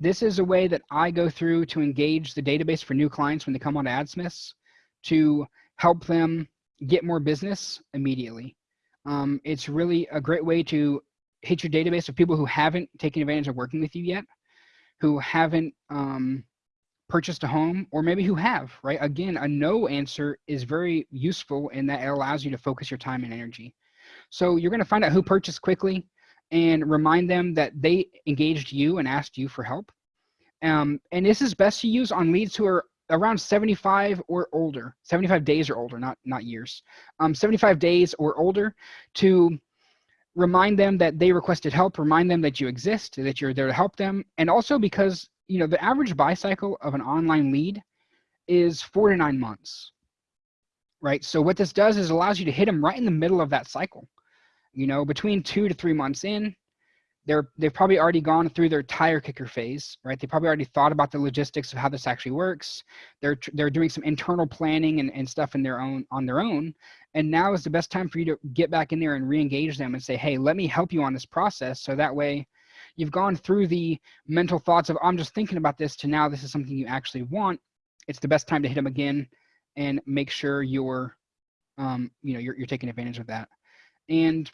this is a way that I go through to engage the database for new clients when they come on to AdSmiths to help them get more business immediately. Um, it's really a great way to hit your database of people who haven't taken advantage of working with you yet, who haven't um, purchased a home, or maybe who have, right? Again, a no answer is very useful in that it allows you to focus your time and energy. So you're going to find out who purchased quickly and remind them that they engaged you and asked you for help. Um, and this is best to use on leads who are around 75 or older, 75 days or older, not, not years, um, 75 days or older to remind them that they requested help, remind them that you exist, that you're there to help them. And also because, you know, the average buy cycle of an online lead is four to nine months, right? So what this does is allows you to hit them right in the middle of that cycle. You know, between two to three months in, they're they've probably already gone through their tire kicker phase, right? They probably already thought about the logistics of how this actually works. They're they're doing some internal planning and, and stuff in their own on their own. And now is the best time for you to get back in there and re-engage them and say, hey, let me help you on this process. So that way you've gone through the mental thoughts of I'm just thinking about this to now this is something you actually want. It's the best time to hit them again and make sure you're um, you know, you're, you're taking advantage of that. And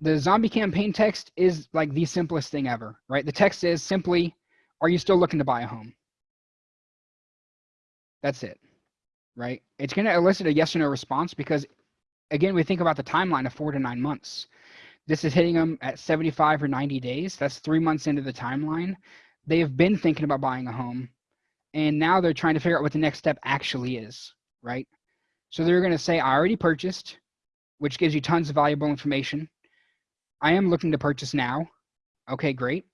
the zombie campaign text is like the simplest thing ever, right? The text is simply, are you still looking to buy a home? That's it, right? It's going to elicit a yes or no response because, again, we think about the timeline of four to nine months. This is hitting them at 75 or 90 days. That's three months into the timeline. They have been thinking about buying a home, and now they're trying to figure out what the next step actually is, right? So they're going to say, I already purchased, which gives you tons of valuable information I am looking to purchase now. Okay, great.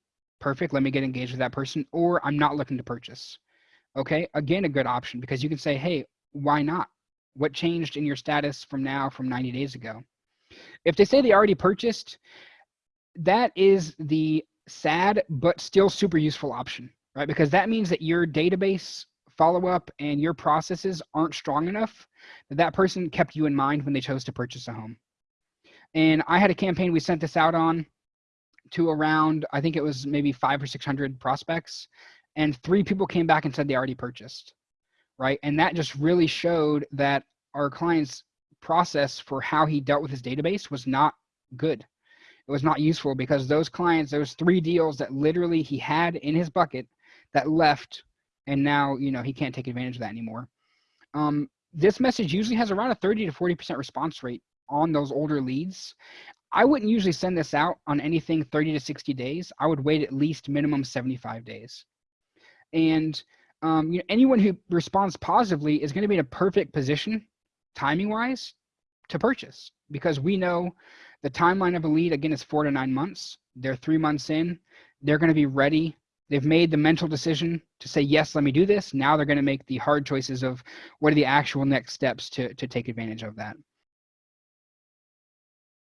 Perfect. Let me get engaged with that person. Or I'm not looking to purchase. Okay, again, a good option because you can say, hey, why not? What changed in your status from now from 90 days ago? If they say they already purchased, that is the sad but still super useful option, right? Because that means that your database follow up and your processes aren't strong enough that that person kept you in mind when they chose to purchase a home. And I had a campaign we sent this out on to around, I think it was maybe five or 600 prospects. And three people came back and said they already purchased, right? And that just really showed that our client's process for how he dealt with his database was not good. It was not useful because those clients, those three deals that literally he had in his bucket that left and now, you know, he can't take advantage of that anymore. Um, this message usually has around a 30 to 40% response rate on those older leads, I wouldn't usually send this out on anything 30 to 60 days. I would wait at least minimum 75 days. And um, you know, anyone who responds positively is going to be in a perfect position, timing wise, to purchase because we know the timeline of a lead again is four to nine months. They're three months in. They're going to be ready. They've made the mental decision to say yes, let me do this. Now they're going to make the hard choices of what are the actual next steps to to take advantage of that.